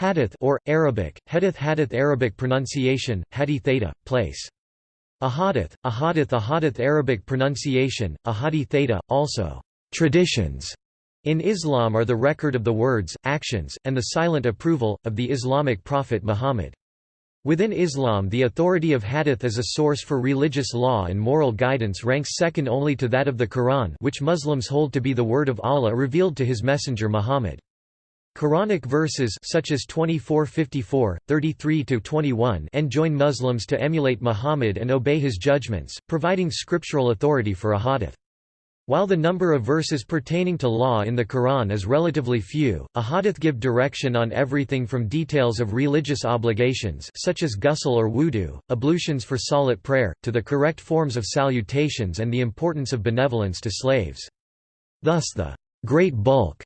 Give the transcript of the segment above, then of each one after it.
Hadith or, Arabic, Hadith Hadith Arabic pronunciation, hadith theta, place. Ahadith, ahadith ahadith Arabic pronunciation, ahadi theta, also, traditions. In Islam are the record of the words, actions, and the silent approval, of the Islamic prophet Muhammad. Within Islam the authority of hadith as a source for religious law and moral guidance ranks second only to that of the Quran which Muslims hold to be the word of Allah revealed to his messenger Muhammad. Quranic verses such as 24:54, 33-21 enjoin Muslims to emulate Muhammad and obey his judgments, providing scriptural authority for a hadith. While the number of verses pertaining to law in the Quran is relatively few, a hadith give direction on everything from details of religious obligations such as ghusl or wudu, ablutions for salat prayer, to the correct forms of salutations and the importance of benevolence to slaves. Thus the great bulk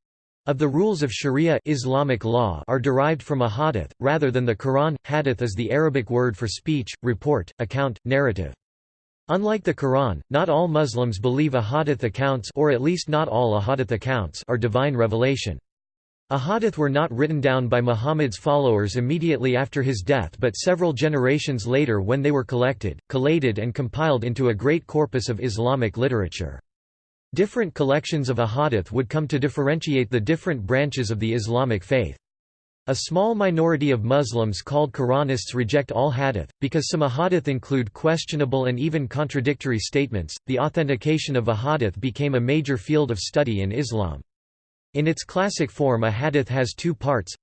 of the rules of Sharia Islamic law are derived from a hadith, rather than the Quran. Hadith is the Arabic word for speech, report, account, narrative. Unlike the Quran, not all Muslims believe ahadith accounts or at least not all ahadith accounts are divine revelation. Ahadith were not written down by Muhammad's followers immediately after his death but several generations later when they were collected, collated and compiled into a great corpus of Islamic literature. Different collections of ahadith would come to differentiate the different branches of the Islamic faith. A small minority of Muslims called Quranists reject all hadith, because some ahadith include questionable and even contradictory statements. The authentication of a hadith became a major field of study in Islam. In its classic form, a hadith has two parts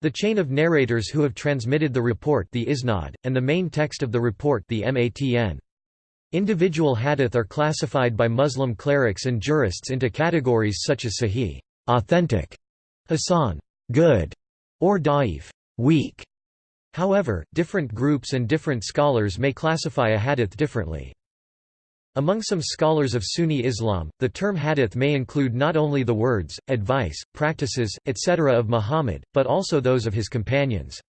the chain of narrators who have transmitted the report, the isnad, and the main text of the report, the matn. Individual hadith are classified by Muslim clerics and jurists into categories such as sahih authentic, hasan good, or da'if weak. However, different groups and different scholars may classify a hadith differently. Among some scholars of Sunni Islam, the term hadith may include not only the words, advice, practices, etc. of Muhammad, but also those of his companions.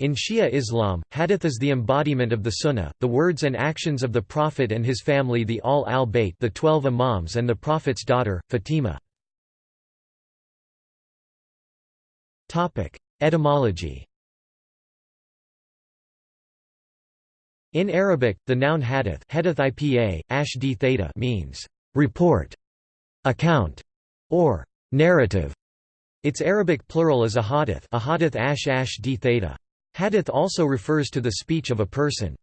In Shia Islam, hadith is the embodiment of the sunnah, the words and actions of the Prophet and his family the Al al-Bayt the twelve imams and the Prophet's daughter, Fatima. Etymology In Arabic, the noun hadith, hadith ipa, ash theta means report, account, or narrative. Its Arabic plural is ahadith, ahadith ash ash d theta. Hadith also refers to the speech of a person.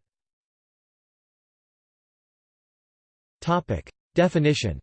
Definition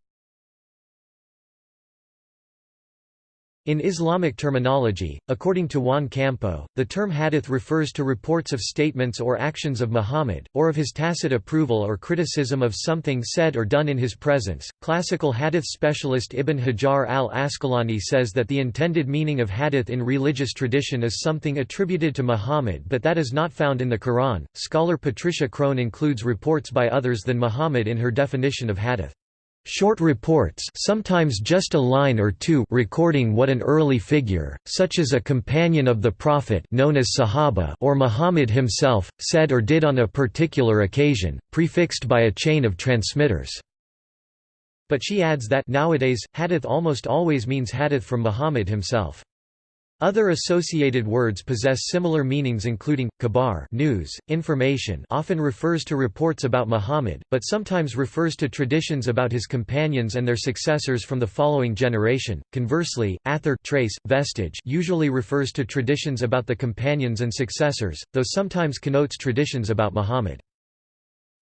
In Islamic terminology, according to Juan Campo, the term hadith refers to reports of statements or actions of Muhammad, or of his tacit approval or criticism of something said or done in his presence. Classical hadith specialist Ibn Hajar al Asqalani says that the intended meaning of hadith in religious tradition is something attributed to Muhammad but that is not found in the Quran. Scholar Patricia Crone includes reports by others than Muhammad in her definition of hadith. Short reports sometimes just a line or two recording what an early figure, such as a companion of the Prophet known as Sahaba or Muhammad himself, said or did on a particular occasion, prefixed by a chain of transmitters. But she adds that nowadays, hadith almost always means hadith from Muhammad himself. Other associated words possess similar meanings including, khabar news, information often refers to reports about Muhammad, but sometimes refers to traditions about his companions and their successors from the following generation. Conversely, athar trace, vestige usually refers to traditions about the companions and successors, though sometimes connotes traditions about Muhammad.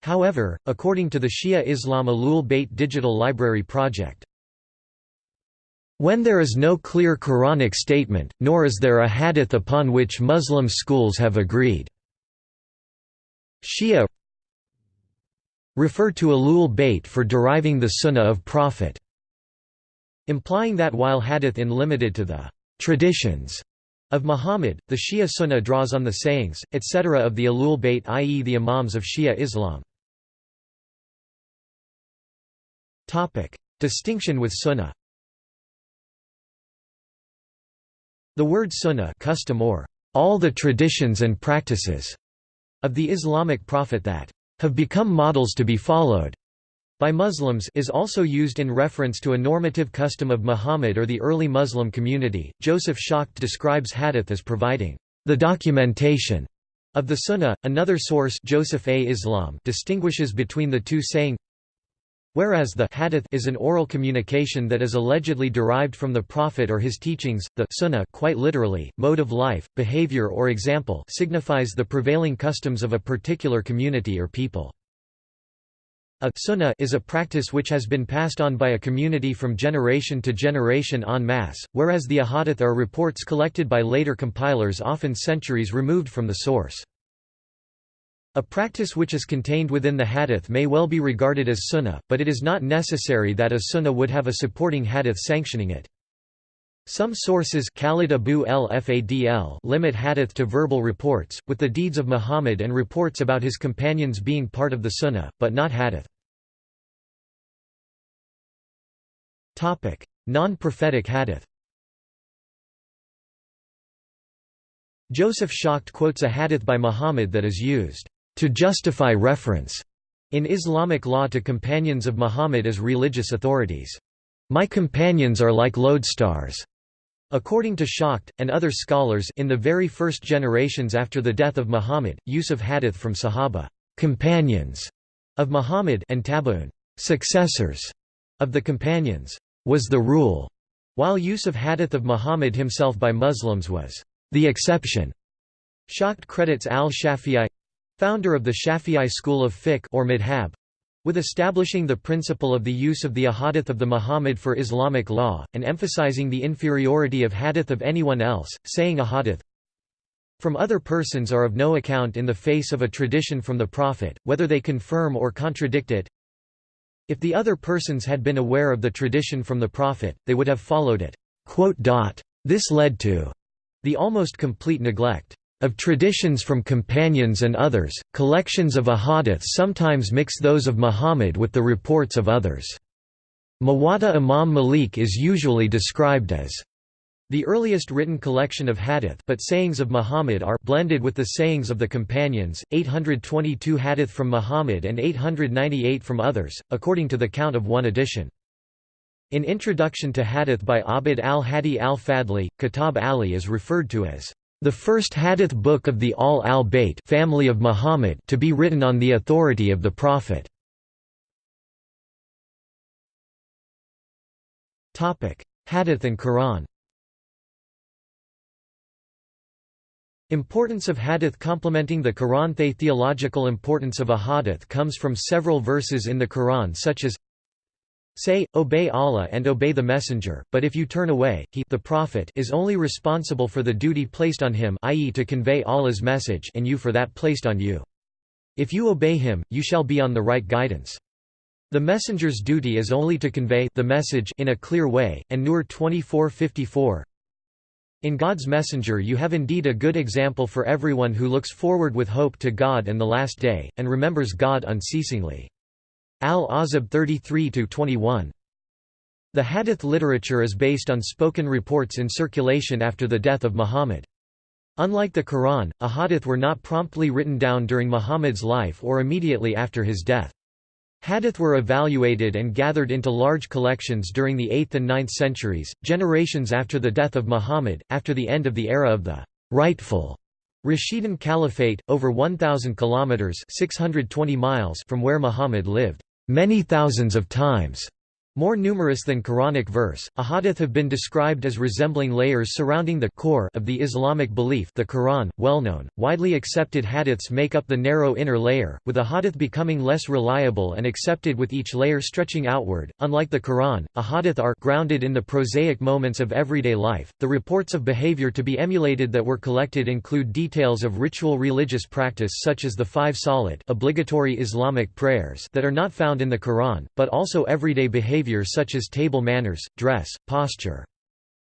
However, according to the Shia Islam Ahlul Bayt Digital Library Project, when there is no clear Quranic statement, nor is there a hadith upon which Muslim schools have agreed. Shia refer to Ahlul Bayt for deriving the Sunnah of Prophet, implying that while hadith in limited to the traditions of Muhammad, the Shia Sunnah draws on the sayings, etc. of the Ahlul Bayt i.e. the Imams of Shia Islam. Distinction with Sunnah The word sunnah custom or all the traditions and practices of the Islamic prophet that have become models to be followed by Muslims is also used in reference to a normative custom of Muhammad or the early Muslim community. Joseph Schacht describes hadith as providing the documentation of the Sunnah. Another source, Joseph A. Islam, distinguishes between the two, saying, Whereas the hadith is an oral communication that is allegedly derived from the Prophet or his teachings, the sunnah quite literally, mode of life, behavior or example signifies the prevailing customs of a particular community or people. A sunnah is a practice which has been passed on by a community from generation to generation en masse, whereas the ahadith are reports collected by later compilers often centuries removed from the source. A practice which is contained within the hadith may well be regarded as sunnah, but it is not necessary that a sunnah would have a supporting hadith sanctioning it. Some sources Khalid Abu el Fadl limit hadith to verbal reports, with the deeds of Muhammad and reports about his companions being part of the sunnah, but not hadith. Non-prophetic hadith Joseph Schacht quotes a hadith by Muhammad that is used to justify reference in Islamic law to companions of Muhammad as religious authorities. My companions are like lodestars. According to Schacht, and other scholars in the very first generations after the death of Muhammad, use of hadith from Sahaba companions of Muhammad and tabi'un successors of the companions was the rule, while use of hadith of Muhammad himself by Muslims was the exception. Schacht credits al-Shafi'i founder of the Shafi'i school of fiqh or madhab, with establishing the principle of the use of the ahadith of the Muhammad for Islamic law, and emphasizing the inferiority of hadith of anyone else, saying ahadith from other persons are of no account in the face of a tradition from the Prophet, whether they confirm or contradict it. If the other persons had been aware of the tradition from the Prophet, they would have followed it. This led to the almost complete neglect of traditions from companions and others, collections of ahadith sometimes mix those of Muhammad with the reports of others. Muwatta Imam Malik is usually described as the earliest written collection of hadith but sayings of Muhammad are blended with the sayings of the companions, 822 hadith from Muhammad and 898 from others, according to the count of one edition. In Introduction to Hadith by Abd al-Hadi al-Fadli, Kitab Ali is referred to as the first hadith book of the Al al-Bayt family of Muhammad to be written on the authority of the Prophet. Hadith and Quran. Importance of hadith complementing the Quran. The theological importance of a hadith comes from several verses in the Quran such as Say, obey Allah and obey the Messenger, but if you turn away, he the Prophet is only responsible for the duty placed on him i.e. to convey Allah's message and you for that placed on you. If you obey him, you shall be on the right guidance. The messenger's duty is only to convey the message in a clear way, and Nur 24:54. In God's messenger you have indeed a good example for everyone who looks forward with hope to God and the last day, and remembers God unceasingly. Al-Ahzab 33–21. The hadith literature is based on spoken reports in circulation after the death of Muhammad. Unlike the Quran, ahadith were not promptly written down during Muhammad's life or immediately after his death. Hadith were evaluated and gathered into large collections during the 8th and 9th centuries, generations after the death of Muhammad, after the end of the era of the rightful Rashidun Caliphate, over 1,000 kilometers (620 miles) from where Muhammad lived many thousands of times more numerous than Quranic verse, ahadith have been described as resembling layers surrounding the core of the Islamic belief the Quran, well-known, widely accepted hadiths make up the narrow inner layer, with ahadith becoming less reliable and accepted with each layer stretching outward. Unlike the Quran, ahadith are grounded in the prosaic moments of everyday life. The reports of behavior to be emulated that were collected include details of ritual religious practice such as the five salat obligatory Islamic prayers that are not found in the Quran, but also everyday behavior behavior such as table manners, dress, posture.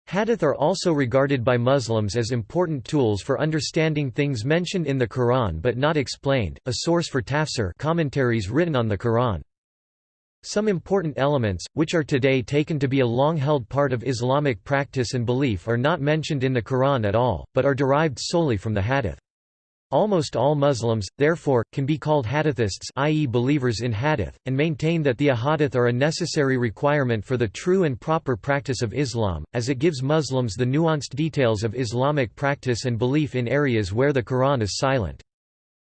Hadith are also regarded by Muslims as important tools for understanding things mentioned in the Quran but not explained, a source for tafsir commentaries written on the Quran. Some important elements, which are today taken to be a long-held part of Islamic practice and belief are not mentioned in the Quran at all, but are derived solely from the Hadith. Almost all Muslims, therefore, can be called hadithists i.e. believers in hadith, and maintain that the ahadith are a necessary requirement for the true and proper practice of Islam, as it gives Muslims the nuanced details of Islamic practice and belief in areas where the Quran is silent.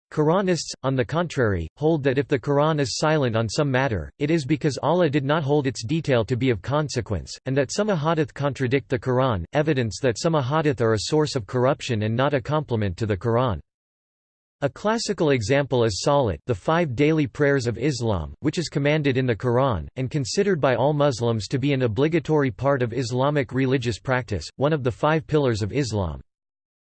Quranists, on the contrary, hold that if the Quran is silent on some matter, it is because Allah did not hold its detail to be of consequence, and that some ahadith contradict the Quran, evidence that some ahadith are a source of corruption and not a complement to the Quran. A classical example is Salat the five daily prayers of Islam, which is commanded in the Quran, and considered by all Muslims to be an obligatory part of Islamic religious practice, one of the five pillars of Islam.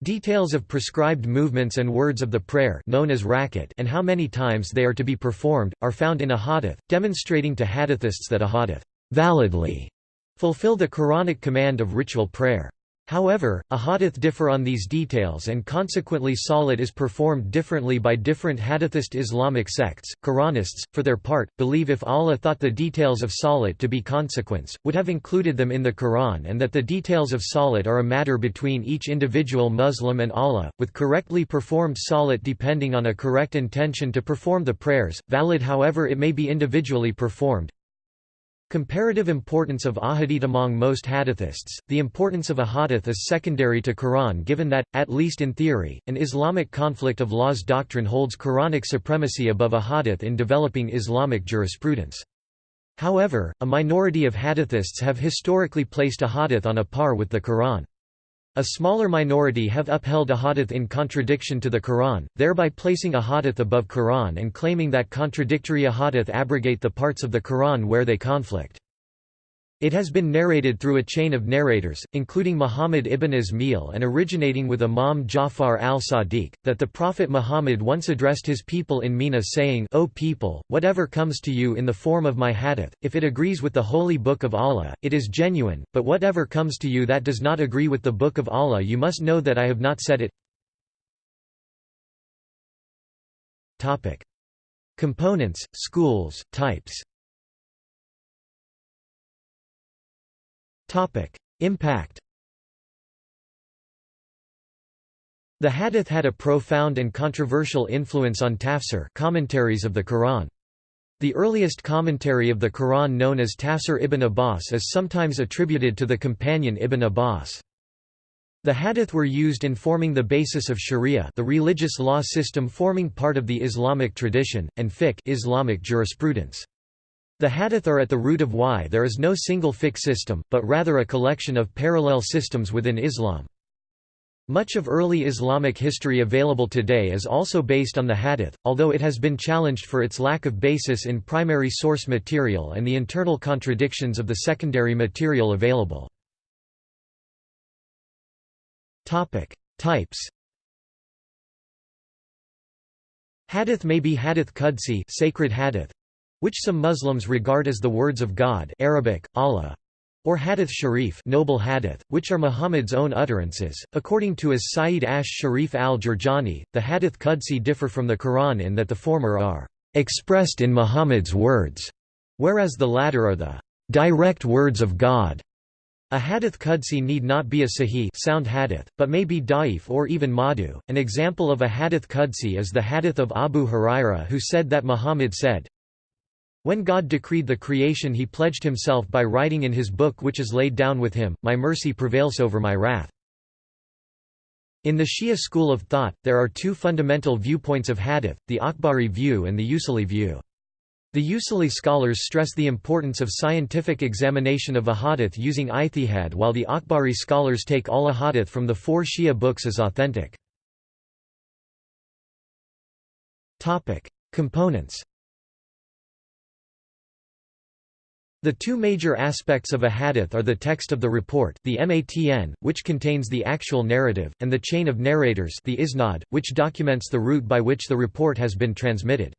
Details of prescribed movements and words of the prayer known as rakat and how many times they are to be performed, are found in a hadith, demonstrating to hadithists that a hadith validly fulfill the Quranic command of ritual prayer. However, ahadith differ on these details and consequently salat is performed differently by different hadithist Islamic sects. Quranists, for their part, believe if Allah thought the details of salat to be consequence, would have included them in the Quran and that the details of salat are a matter between each individual Muslim and Allah, with correctly performed salat depending on a correct intention to perform the prayers, valid however it may be individually performed, Comparative importance of ahadith among most hadithists The importance of a hadith is secondary to Quran given that, at least in theory, an Islamic conflict of laws doctrine holds Quranic supremacy above a hadith in developing Islamic jurisprudence. However, a minority of hadithists have historically placed a hadith on a par with the Quran. A smaller minority have upheld a hadith in contradiction to the Quran, thereby placing a hadith above Quran and claiming that contradictory ahadith abrogate the parts of the Quran where they conflict. It has been narrated through a chain of narrators, including Muhammad ibn Ismail and originating with Imam Ja'far al-Sadiq, that the Prophet Muhammad once addressed his people in Mina saying, O people, whatever comes to you in the form of my hadith, if it agrees with the Holy Book of Allah, it is genuine, but whatever comes to you that does not agree with the Book of Allah you must know that I have not said it. Components, schools, types Impact The hadith had a profound and controversial influence on tafsir commentaries of the Quran. The earliest commentary of the Quran known as Tafsir ibn Abbas is sometimes attributed to the companion Ibn Abbas. The hadith were used in forming the basis of sharia the religious law system forming part of the Islamic tradition, and fiqh Islamic jurisprudence. The hadith are at the root of why there is no single fiqh system, but rather a collection of parallel systems within Islam. Much of early Islamic history available today is also based on the hadith, although it has been challenged for its lack of basis in primary source material and the internal contradictions of the secondary material available. Types Hadith may be hadith qudsi sacred hadith, which some Muslims regard as the words of God Arabic, Allah, or hadith sharif noble hadith, which are Muhammad's own utterances. According to as Sayyid Ash Sharif al-Jurjani, the hadith Qudsi differ from the Quran in that the former are expressed in Muhammad's words, whereas the latter are the direct words of God. A hadith Qudsi need not be a sahih sound hadith, but may be da'if or even madu. An example of a hadith Qudsi is the hadith of Abu Huraira who said that Muhammad said, when God decreed the creation he pledged himself by writing in his book which is laid down with him, My mercy prevails over my wrath. In the Shia school of thought, there are two fundamental viewpoints of hadith, the Akhbari view and the Usuli view. The Usuli scholars stress the importance of scientific examination of a hadith using ijtihad while the Akhbari scholars take all hadith from the four Shia books as authentic. Components The two major aspects of a hadith are the text of the report the matn, which contains the actual narrative, and the chain of narrators the isnad, which documents the route by which the report has been transmitted.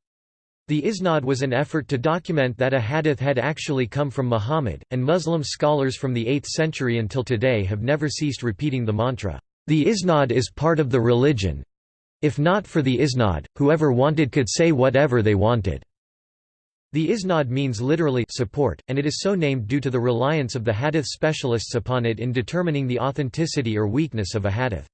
The isnad was an effort to document that a hadith had actually come from Muhammad, and Muslim scholars from the 8th century until today have never ceased repeating the mantra, "'The isnad is part of the religion. If not for the isnad, whoever wanted could say whatever they wanted.' The isnad means literally support, and it is so named due to the reliance of the hadith specialists upon it in determining the authenticity or weakness of a hadith.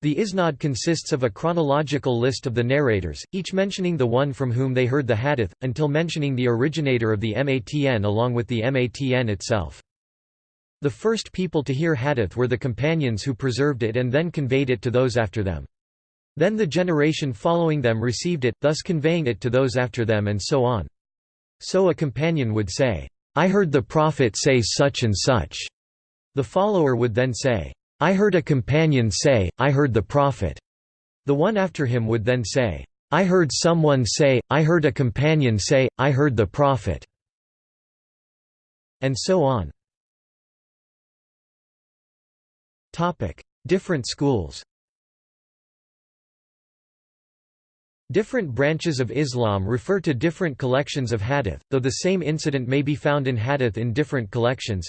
The isnad consists of a chronological list of the narrators, each mentioning the one from whom they heard the hadith, until mentioning the originator of the matn along with the matn itself. The first people to hear hadith were the companions who preserved it and then conveyed it to those after them. Then the generation following them received it, thus conveying it to those after them and so on. So a companion would say, "'I heard the Prophet say such and such'. The follower would then say, "'I heard a companion say, I heard the Prophet'. The one after him would then say, "'I heard someone say, I heard a companion say, I heard the Prophet' and so on. Different schools Different branches of Islam refer to different collections of hadith, though the same incident may be found in hadith in different collections.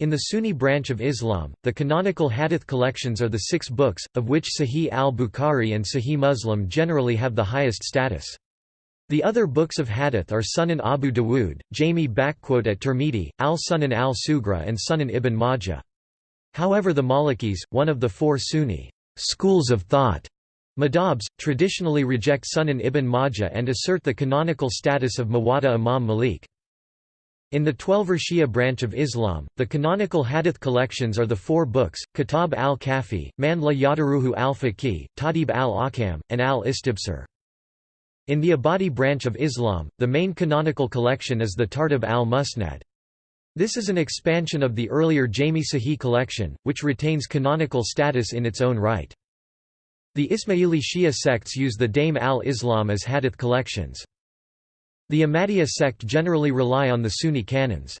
In the Sunni branch of Islam, the canonical hadith collections are the six books, of which Sahih al-Bukhari and Sahih Muslim generally have the highest status. The other books of hadith are Sunan Abu Dawood, Jami at Tirmidhi, al-Sunan al-Sughra and Sunan ibn Majah. However the Malikis, one of the four Sunni schools of thought, Madhabs, traditionally reject Sunan ibn Majah and assert the canonical status of Muwatta Imam Malik. In the Twelver Shia branch of Islam, the canonical hadith collections are the four books, Kitab al-Kafi, Man la Yadaruhu al-Faqih, Tahdhib al-Ahkam, and al-Istibsar. In the Abadi branch of Islam, the main canonical collection is the Tartib al-Musnad. This is an expansion of the earlier Jami Sahih collection, which retains canonical status in its own right. The Ismaili Shia sects use the Dame al-Islam as hadith collections. The Ahmadiyya sect generally rely on the Sunni canons.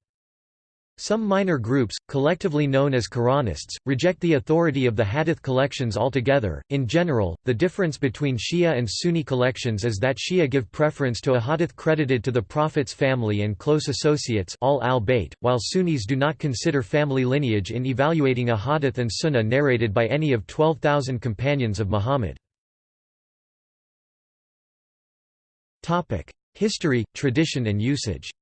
Some minor groups, collectively known as Quranists, reject the authority of the Hadith collections altogether. In general, the difference between Shia and Sunni collections is that Shia give preference to a Hadith credited to the Prophet's family and close associates all al while Sunnis do not consider family lineage in evaluating a Hadith and Sunnah narrated by any of 12,000 companions of Muhammad. History, tradition and usage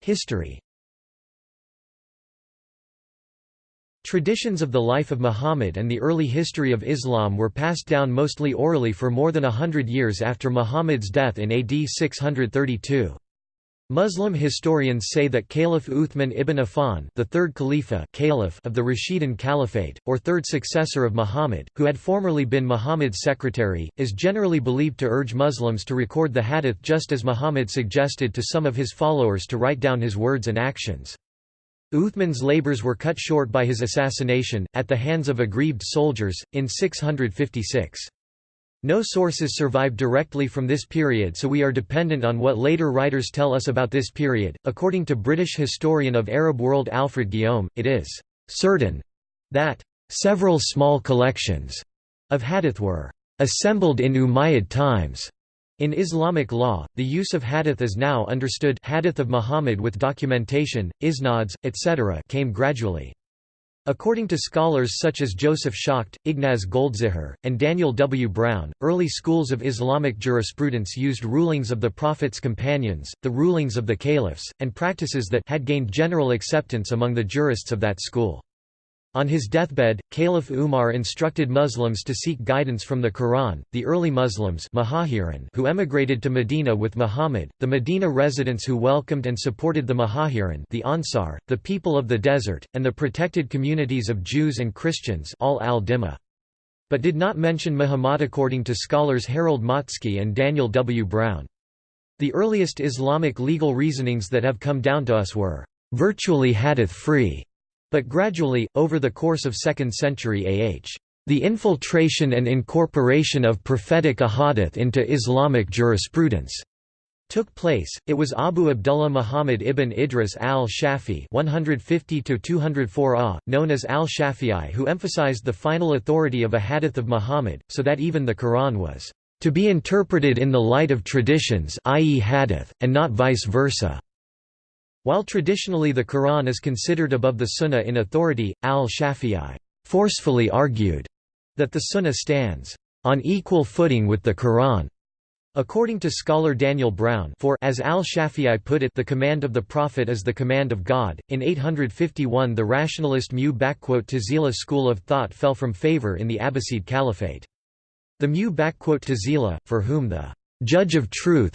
History Traditions of the life of Muhammad and the early history of Islam were passed down mostly orally for more than a hundred years after Muhammad's death in AD 632. Muslim historians say that Caliph Uthman ibn Affan the third Khalifa caliph of the Rashidun Caliphate, or third successor of Muhammad, who had formerly been Muhammad's secretary, is generally believed to urge Muslims to record the hadith just as Muhammad suggested to some of his followers to write down his words and actions. Uthman's labors were cut short by his assassination, at the hands of aggrieved soldiers, in 656. No sources survive directly from this period so we are dependent on what later writers tell us about this period. According to British historian of Arab world Alfred Guillaume, it is certain that several small collections of hadith were assembled in Umayyad times. In Islamic law, the use of hadith is now understood hadith of Muhammad with documentation, isnads, etc. came gradually. According to scholars such as Joseph Schacht, Ignaz Goldziher, and Daniel W. Brown, early schools of Islamic jurisprudence used rulings of the Prophet's companions, the rulings of the caliphs, and practices that had gained general acceptance among the jurists of that school. On his deathbed, Caliph Umar instructed Muslims to seek guidance from the Quran. The early Muslims who emigrated to Medina with Muhammad, the Medina residents who welcomed and supported the Muhajirin, the Ansar, the people of the desert, and the protected communities of Jews and Christians, all al-Dhimma. But did not mention Muhammad according to scholars Harald Motzki and Daniel W. Brown. The earliest Islamic legal reasonings that have come down to us were virtually hadith-free but gradually, over the course of 2nd century AH, the infiltration and incorporation of prophetic ahadith into Islamic jurisprudence took place. It was Abu Abdullah Muhammad ibn Idris al-Shafi (150–204 known as al-Shafi'i, who emphasized the final authority of a hadith of Muhammad, so that even the Quran was to be interpreted in the light of traditions, i.e., hadith, and not vice versa. While traditionally the Quran is considered above the Sunnah in authority, al-Shafi'i forcefully argued that the Sunnah stands on equal footing with the Quran. According to scholar Daniel Brown for as al-Shafi'i put it the command of the Prophet is the command of God, in 851 the rationalist Mu'tazila school of thought fell from favor in the Abbasid Caliphate. The Mu'tazila, for whom the «judge of truth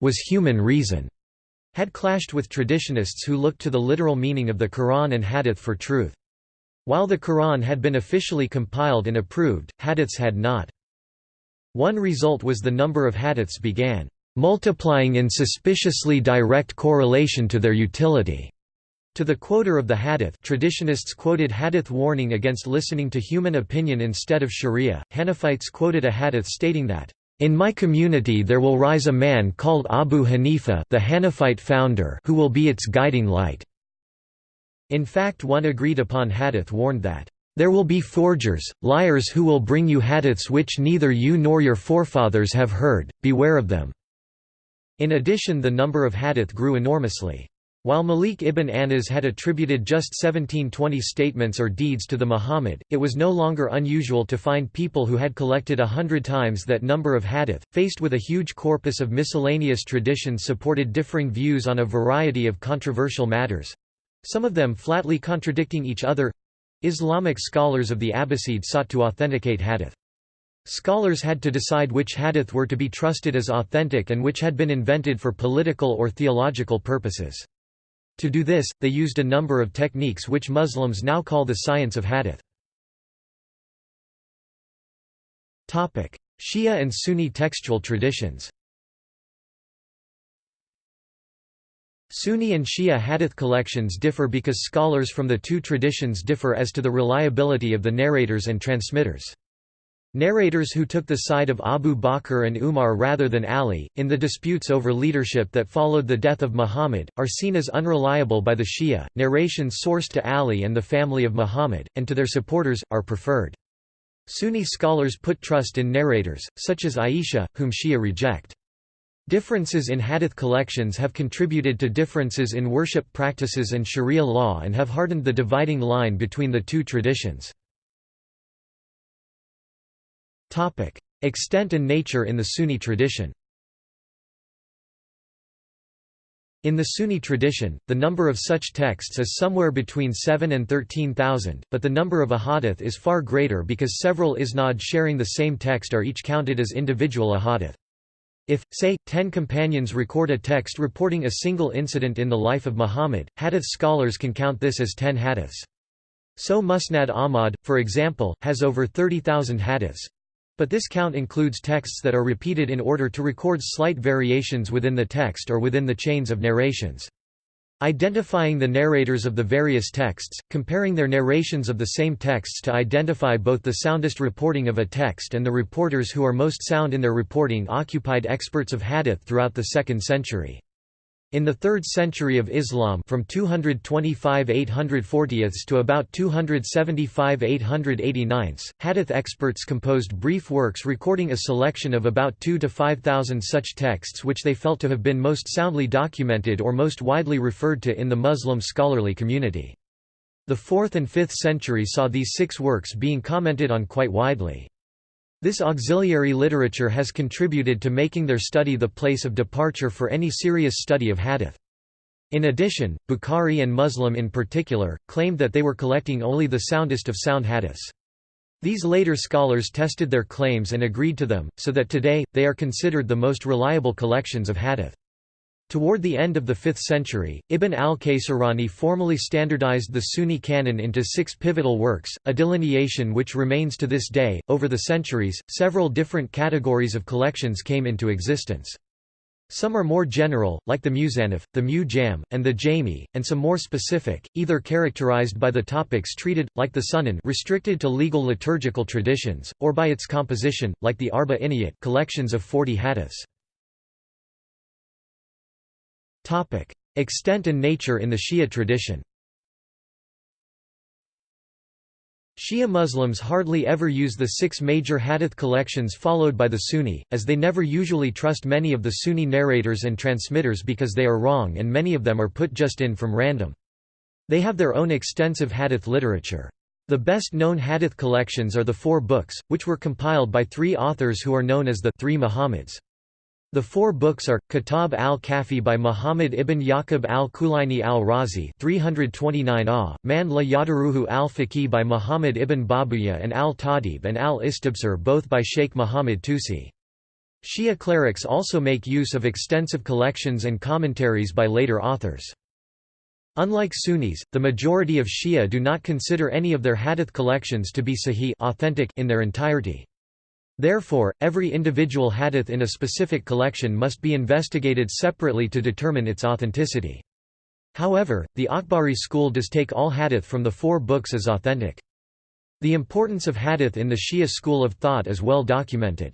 was human reason», had clashed with traditionists who looked to the literal meaning of the Quran and Hadith for truth. While the Quran had been officially compiled and approved, Hadiths had not. One result was the number of hadiths began multiplying in suspiciously direct correlation to their utility. To the quoter of the hadith traditionists quoted hadith warning against listening to human opinion instead of sharia, Hanafites quoted a hadith stating that, "...in my community there will rise a man called Abu Hanifa the Hanafite founder who will be its guiding light." In fact one agreed upon hadith warned that, there will be forgers, liars who will bring you hadiths which neither you nor your forefathers have heard, beware of them." In addition the number of hadith grew enormously. While Malik ibn Anas had attributed just 1720 statements or deeds to the Muhammad, it was no longer unusual to find people who had collected a hundred times that number of hadith, faced with a huge corpus of miscellaneous traditions supported differing views on a variety of controversial matters—some of them flatly contradicting each other Islamic scholars of the Abbasid sought to authenticate hadith. Scholars had to decide which hadith were to be trusted as authentic and which had been invented for political or theological purposes. To do this, they used a number of techniques which Muslims now call the science of hadith. Shia and Sunni textual traditions Sunni and Shia hadith collections differ because scholars from the two traditions differ as to the reliability of the narrators and transmitters. Narrators who took the side of Abu Bakr and Umar rather than Ali, in the disputes over leadership that followed the death of Muhammad, are seen as unreliable by the Shia. Narrations sourced to Ali and the family of Muhammad, and to their supporters, are preferred. Sunni scholars put trust in narrators, such as Aisha, whom Shia reject. Differences in hadith collections have contributed to differences in worship practices and sharia law and have hardened the dividing line between the two traditions. Extent and nature in the Sunni tradition In the Sunni tradition, the number of such texts is somewhere between 7 and 13,000, but the number of ahadith is far greater because several isnad sharing the same text are each counted as individual ahadith. If, say, ten companions record a text reporting a single incident in the life of Muhammad, hadith scholars can count this as ten hadiths. So Musnad Ahmad, for example, has over 30,000 hadiths. But this count includes texts that are repeated in order to record slight variations within the text or within the chains of narrations. Identifying the narrators of the various texts, comparing their narrations of the same texts to identify both the soundest reporting of a text and the reporters who are most sound in their reporting occupied experts of hadith throughout the 2nd century. In the 3rd century of Islam from 225 840 to about 275 889, hadith experts composed brief works recording a selection of about 2 to 5,000 such texts which they felt to have been most soundly documented or most widely referred to in the Muslim scholarly community. The 4th and 5th century saw these six works being commented on quite widely. This auxiliary literature has contributed to making their study the place of departure for any serious study of hadith. In addition, Bukhari and Muslim in particular, claimed that they were collecting only the soundest of sound hadiths. These later scholars tested their claims and agreed to them, so that today, they are considered the most reliable collections of hadith. Toward the end of the 5th century, Ibn al-Kaysirani formally standardized the Sunni canon into six pivotal works, a delineation which remains to this day. Over the centuries, several different categories of collections came into existence. Some are more general, like the Musannaf, the Mu-Jam, and the Jami, and some more specific, either characterized by the topics treated, like the Sunan restricted to legal liturgical traditions, or by its composition, like the Arba Inayat collections of 40 hadiths. Extent and nature in the Shia tradition Shia Muslims hardly ever use the six major hadith collections followed by the Sunni, as they never usually trust many of the Sunni narrators and transmitters because they are wrong and many of them are put just in from random. They have their own extensive hadith literature. The best-known hadith collections are the four books, which were compiled by three authors who are known as the Three Muhammads. The four books are, Kitab al-Kafi by Muhammad ibn Yaqub al-Kulaini al-Razi 329 ah, Man la Yadaruhu al-Faqih by Muhammad ibn Babuya and al-Tahdhib and al-Istibsar both by Sheikh Muhammad Tusi. Shia clerics also make use of extensive collections and commentaries by later authors. Unlike Sunnis, the majority of Shia do not consider any of their hadith collections to be sahih authentic in their entirety. Therefore, every individual hadith in a specific collection must be investigated separately to determine its authenticity. However, the Akhbari school does take all hadith from the four books as authentic. The importance of hadith in the Shia school of thought is well documented.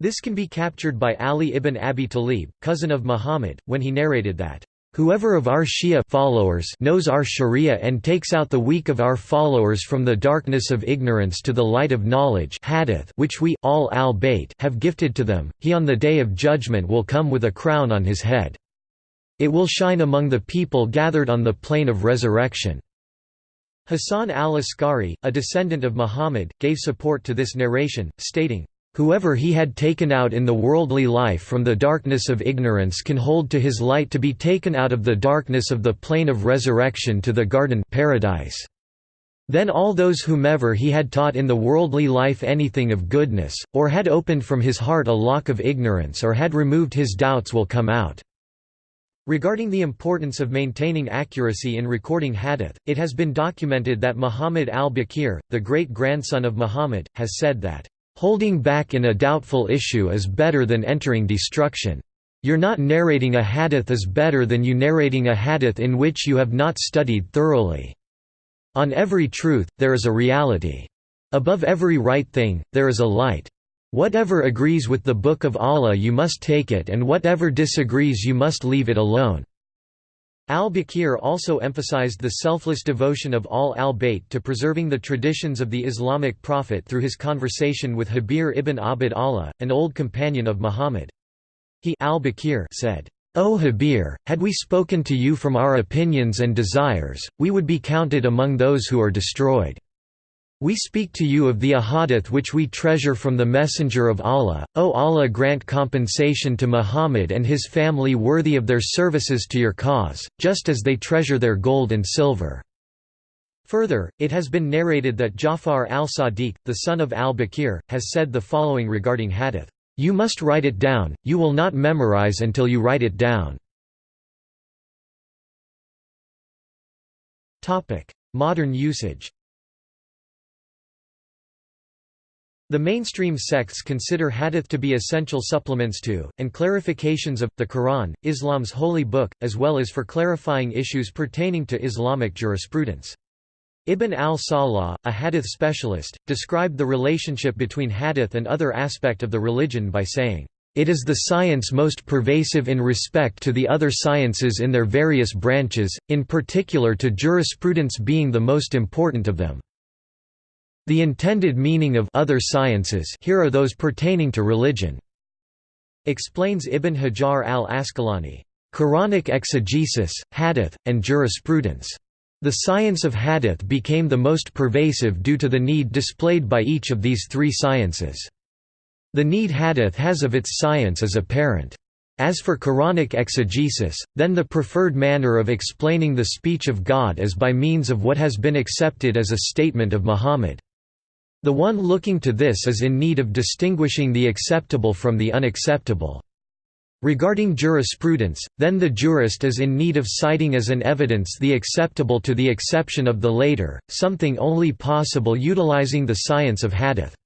This can be captured by Ali ibn Abi Talib, cousin of Muhammad, when he narrated that, Whoever of our Shia followers knows our Sharia and takes out the weak of our followers from the darkness of ignorance to the light of knowledge hadith which we all al have gifted to them, he on the day of judgment will come with a crown on his head. It will shine among the people gathered on the plain of resurrection." Hassan al-Askari, a descendant of Muhammad, gave support to this narration, stating, Whoever he had taken out in the worldly life from the darkness of ignorance can hold to his light to be taken out of the darkness of the plain of resurrection to the garden paradise. Then all those whomever he had taught in the worldly life anything of goodness, or had opened from his heart a lock of ignorance or had removed his doubts will come out." Regarding the importance of maintaining accuracy in recording hadith, it has been documented that Muhammad al-Baqir, the great-grandson of Muhammad, has said that Holding back in a doubtful issue is better than entering destruction. You're not narrating a hadith is better than you narrating a hadith in which you have not studied thoroughly. On every truth, there is a reality. Above every right thing, there is a light. Whatever agrees with the Book of Allah you must take it and whatever disagrees you must leave it alone. Al-Baqir also emphasized the selfless devotion of all al-Bayt to preserving the traditions of the Islamic prophet through his conversation with Habir ibn Abd Allah, an old companion of Muhammad. He al-Baqir said, O Habir, had we spoken to you from our opinions and desires, we would be counted among those who are destroyed. We speak to you of the ahadith which we treasure from the Messenger of Allah, O Allah grant compensation to Muhammad and his family worthy of their services to your cause, just as they treasure their gold and silver." Further, it has been narrated that Jafar al-Sadiq, the son of al-Baqir, has said the following regarding hadith, "'You must write it down, you will not memorize until you write it down." Modern usage The mainstream sects consider hadith to be essential supplements to, and clarifications of, the Quran, Islam's holy book, as well as for clarifying issues pertaining to Islamic jurisprudence. Ibn al-Salah, a hadith specialist, described the relationship between hadith and other aspect of the religion by saying, "...it is the science most pervasive in respect to the other sciences in their various branches, in particular to jurisprudence being the most important of them." The intended meaning of other sciences here are those pertaining to religion. Explains Ibn Hajar al-Asqalani, Quranic exegesis, hadith, and jurisprudence. The science of hadith became the most pervasive due to the need displayed by each of these three sciences. The need hadith has of its science is apparent. As for Quranic exegesis, then the preferred manner of explaining the speech of God is by means of what has been accepted as a statement of Muhammad. The one looking to this is in need of distinguishing the acceptable from the unacceptable. Regarding jurisprudence, then the jurist is in need of citing as an evidence the acceptable to the exception of the later, something only possible utilizing the science of hadith.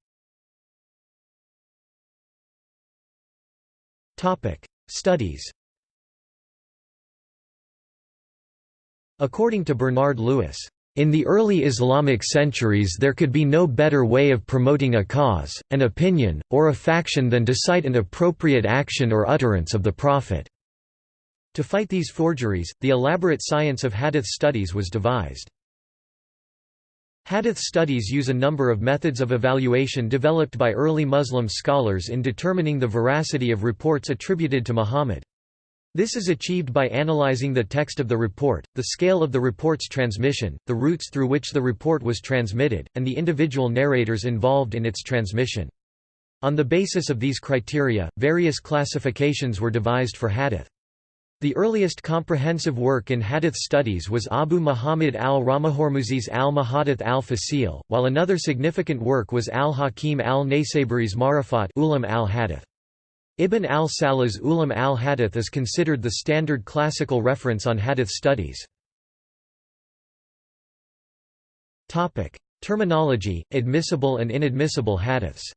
Studies According to Bernard Lewis, in the early Islamic centuries there could be no better way of promoting a cause, an opinion, or a faction than to cite an appropriate action or utterance of the Prophet. To fight these forgeries, the elaborate science of hadith studies was devised. Hadith studies use a number of methods of evaluation developed by early Muslim scholars in determining the veracity of reports attributed to Muhammad. This is achieved by analyzing the text of the report, the scale of the report's transmission, the routes through which the report was transmitted, and the individual narrators involved in its transmission. On the basis of these criteria, various classifications were devised for hadith. The earliest comprehensive work in hadith studies was Abu Muhammad al-Ramahormuzi's al-Muhaddith al-Fasil, while another significant work was al-Hakim al-Naysaburi's Ma'rifat ulum al-Hadith. Ibn al-Salah's Ulum al-Hadith is considered the standard classical reference on hadith studies. Terminology, admissible and inadmissible hadiths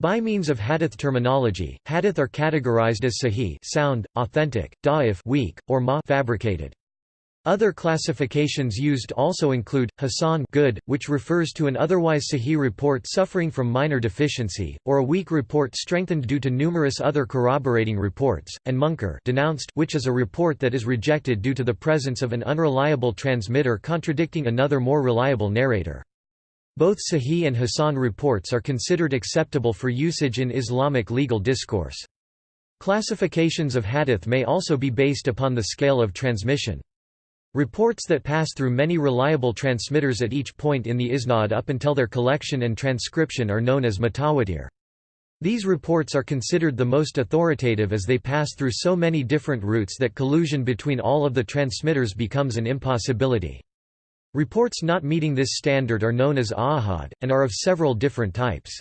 By means of hadith terminology, hadith are categorized as sahih sound, authentic, da'if weak, or ma fabricated. Other classifications used also include, Hasan good, which refers to an otherwise sahih report suffering from minor deficiency, or a weak report strengthened due to numerous other corroborating reports, and munkar denounced, which is a report that is rejected due to the presence of an unreliable transmitter contradicting another more reliable narrator. Both Sahih and Hasan reports are considered acceptable for usage in Islamic legal discourse. Classifications of hadith may also be based upon the scale of transmission. Reports that pass through many reliable transmitters at each point in the isnad up until their collection and transcription are known as mutawatir. These reports are considered the most authoritative as they pass through so many different routes that collusion between all of the transmitters becomes an impossibility. Reports not meeting this standard are known as ahad, and are of several different types.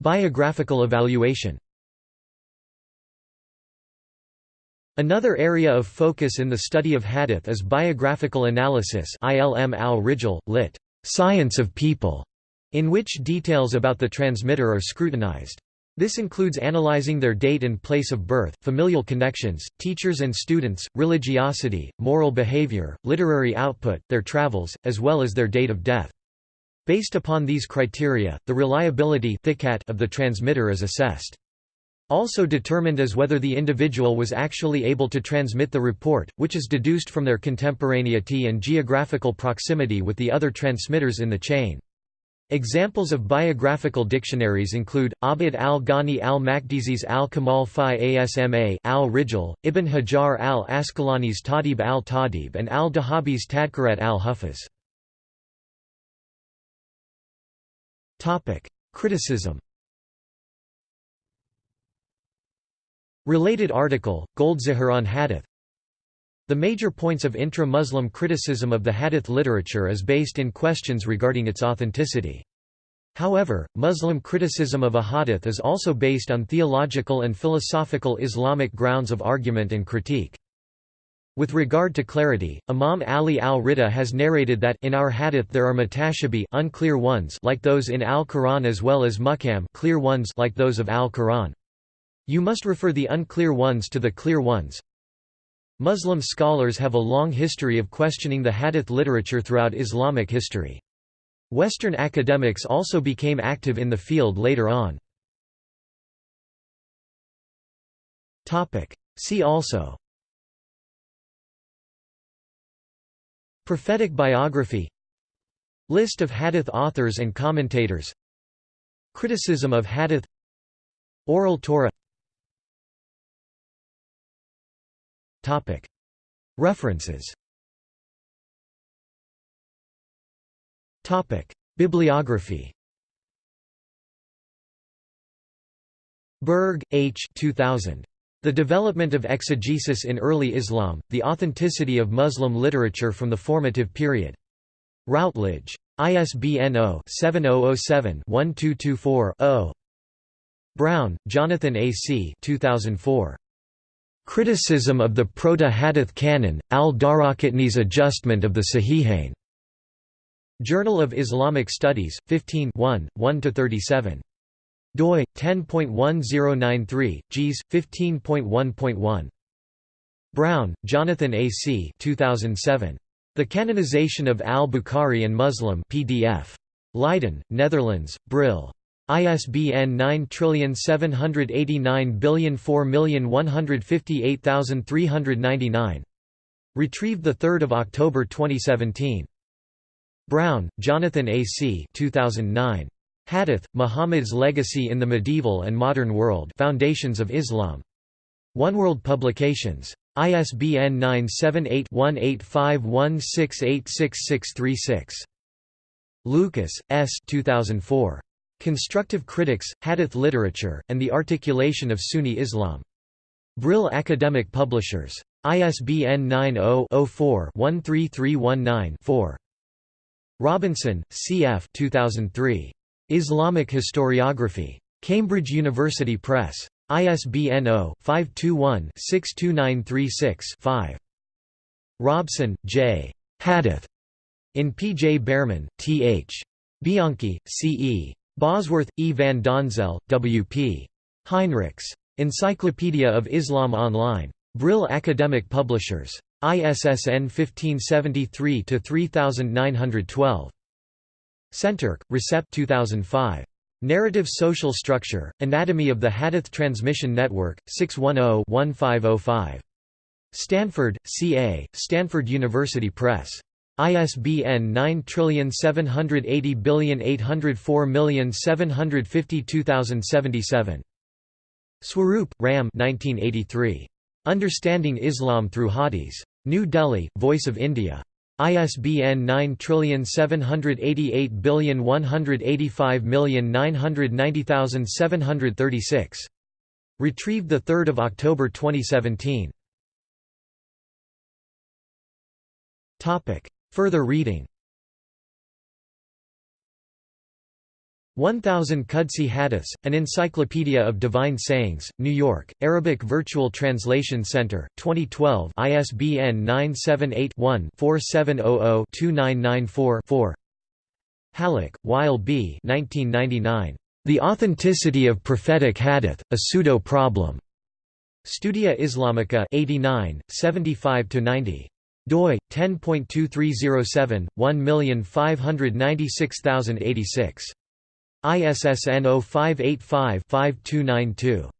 Biographical evaluation Another area of focus in the study of hadith is biographical analysis ilm al-rijal, lit. Science of people, in which details about the transmitter are scrutinized. This includes analyzing their date and place of birth, familial connections, teachers and students, religiosity, moral behavior, literary output, their travels, as well as their date of death. Based upon these criteria, the reliability of the transmitter is assessed. Also determined as whether the individual was actually able to transmit the report, which is deduced from their contemporaneity and geographical proximity with the other transmitters in the chain. Examples of biographical dictionaries include, Abd al-Ghani al-Maqdisi's al-Kamal fi Asma al-Rijal, Ibn Hajar al-Asqalani's Tahdhib al-Tahdhib and al-Dhahabi's Tadhkirat al-Huffaz. Criticism Related article, Goldziher on Hadith The major points of intra-Muslim criticism of the Hadith literature is based in questions regarding its authenticity. However, Muslim criticism of a hadith is also based on theological and philosophical Islamic grounds of argument and critique. With regard to clarity, Imam Ali al-Rida has narrated that in our hadith there are mutashabi unclear ones like those in al-Quran as well as muhkam clear ones like those of al-Quran. You must refer the unclear ones to the clear ones. Muslim scholars have a long history of questioning the hadith literature throughout Islamic history. Western academics also became active in the field later on. See also Prophetic biography List of hadith authors and commentators Criticism of hadith Oral Torah References Bibliography Berg, H. 2000. The Development of Exegesis in Early Islam, The Authenticity of Muslim Literature from the Formative Period. Routledge. ISBN 0-7007-1224-0. Brown, Jonathan A. C. 2004. Criticism of the Proto-Hadith Canon, al-Daraqutni's Adjustment of the Sahihain. Journal of Islamic Studies, 15 1–37. doi, 10.1093, gs. 15.1.1. Brown, Jonathan A. C. 2007. The Canonization of al-Bukhari and Muslim PDF. Leiden, Netherlands, Brill. ISBN 9789004158399. Retrieved 3 October 2017. Brown, Jonathan A. C. 2009. Hadith, Muhammad's Legacy in the Medieval and Modern World Foundations of Islam. One World Publications. ISBN 978-1851686636. Lucas, S. 2004. Constructive Critics, Hadith Literature, and the Articulation of Sunni Islam. Brill Academic Publishers. ISBN 90-04-13319-4. Robinson, C. F. 2003. Islamic Historiography. Cambridge University Press. ISBN 0-521-62936-5. Robson, J. Hadith. In P. J. Bearman, T. H. Bianchi, C. E. Bosworth, E. van Donzel, W. P. Heinrichs. Encyclopedia of Islam Online. Brill Academic Publishers. ISSN 1573-3912. Şentürk, Recep 2005. Narrative Social Structure, Anatomy of the Hadith Transmission Network, 610-1505. Stanford, CA, Stanford University Press. ISBN 9780804752077. Swaroop, Ram 1983. Understanding Islam Through Hadiths. New Delhi, Voice of India. ISBN 9788185990736. Retrieved 3 October 2017. Further reading 1000 Qudsi Hadiths, An Encyclopedia of Divine Sayings, New York, Arabic Virtual Translation Center, 2012 ISBN 978-1-4700-2994-4 Hallaq, Wael B. 1999. The Authenticity of Prophetic Hadith, A Pseudo-Problem. Studia Islamica 89, 75–90 doi 10.2307 1596086 ISSN 0585-5292.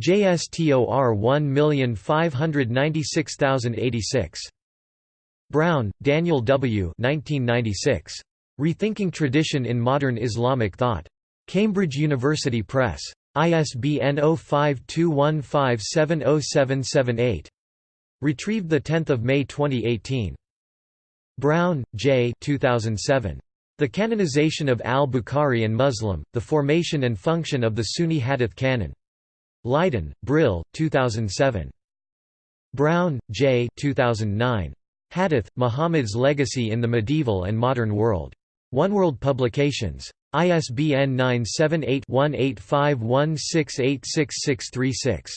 JSTOR 1596086. Brown, Daniel W. 1996. Rethinking Tradition in Modern Islamic Thought. Cambridge University Press. ISBN 0521570778. Retrieved 10 May 2018. Brown, J. 2007. The Canonization of al-Bukhari and Muslim, The Formation and Function of the Sunni Hadith Canon. Leiden, Brill, 2007. Brown, J. 2009. Hadith, Muhammad's Legacy in the Medieval and Modern World. One World Publications. ISBN 978-1851686636.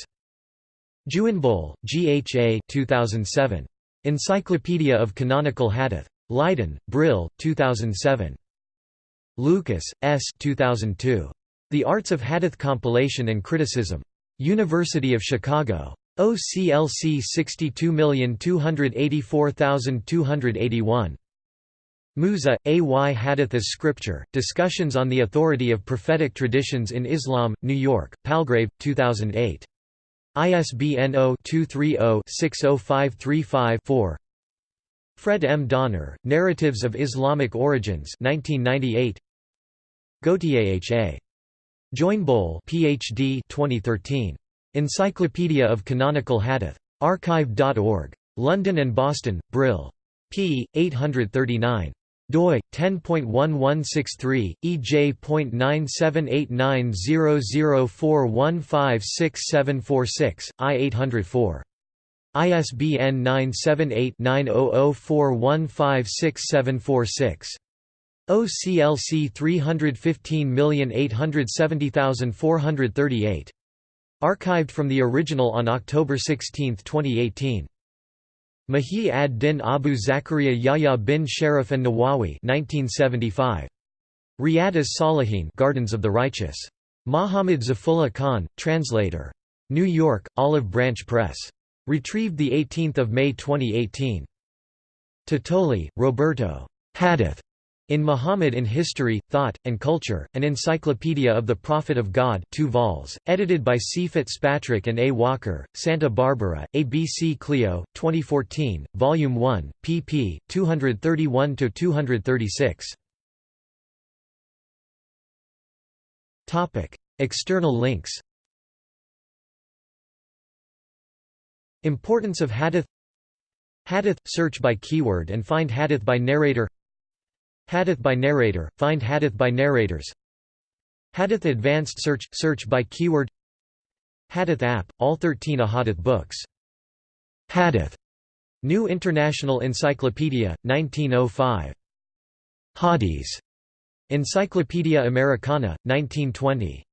Juynboll, G. H. A. 2007. Encyclopedia of Canonical Hadith. Leiden, Brill, 2007. Lucas, S. 2002. The Arts of Hadith Compilation and Criticism. University of Chicago. OCLC 62284281. Musa, A. Y. Hadith as Scripture, Discussions on the Authority of Prophetic Traditions in Islam, New York, Palgrave, 2008. ISBN 0-230-60535-4 Fred M. Donner, Narratives of Islamic Origins 1998. Gautier H. A. Juynboll Ph.D. 2013. Encyclopedia of Canonical Hadith. Archive.org. London and Boston, Brill. p. 839 doi 10.1163 ej.9789004156746 i 804 ISBN 978-9004156746. OCLC 315870438. Archived from the original on October 16, 2018. Muhyi ad-Din Abu Zakaria Yahya bin Sharaf an-Nawawi 1975. Riyad as-Salihin Gardens of the Righteous. Muhammad Zafrulla Khan, translator. New York, Olive Branch Press. Retrieved 18 May 2018. Tottoli, Roberto. Hadith. In Muhammad in History, Thought, and Culture, An Encyclopedia of the Prophet of God 2 vols, edited by C. Fitzpatrick and A. Walker, Santa Barbara, ABC Clio, 2014, Volume 1, pp. 231–236. External links Importance of hadith Hadith – search by keyword and find hadith by narrator Hadith by narrator – find hadith by narrators Hadith advanced search – search by keyword Hadith app – all 13 ahadith books. Hadith. New International Encyclopedia, 1905. Hadith. Encyclopaedia Americana, 1920.